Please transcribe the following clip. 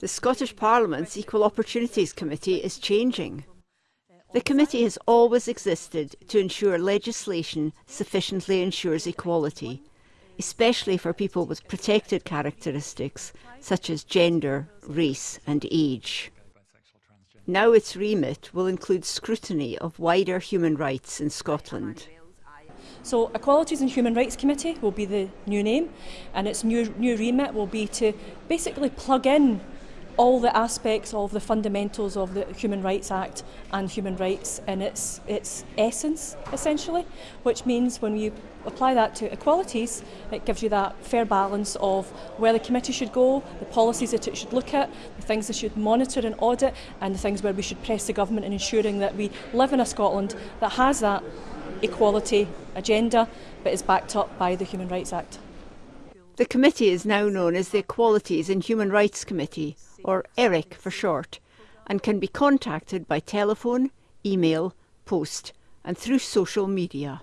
The Scottish Parliament's Equal Opportunities Committee is changing. The committee has always existed to ensure legislation sufficiently ensures equality, especially for people with protected characteristics such as gender, race and age. Now its remit will include scrutiny of wider human rights in Scotland. So Equalities and Human Rights Committee will be the new name and its new, new remit will be to basically plug in all the aspects of the fundamentals of the Human Rights Act and human rights in its, its essence, essentially, which means when you apply that to equalities, it gives you that fair balance of where the committee should go, the policies that it should look at, the things it should monitor and audit, and the things where we should press the government in ensuring that we live in a Scotland that has that equality agenda but is backed up by the Human Rights Act. The committee is now known as the Equalities and Human Rights Committee, or EHRiC for short, and can be contacted by telephone, email, post and through social media.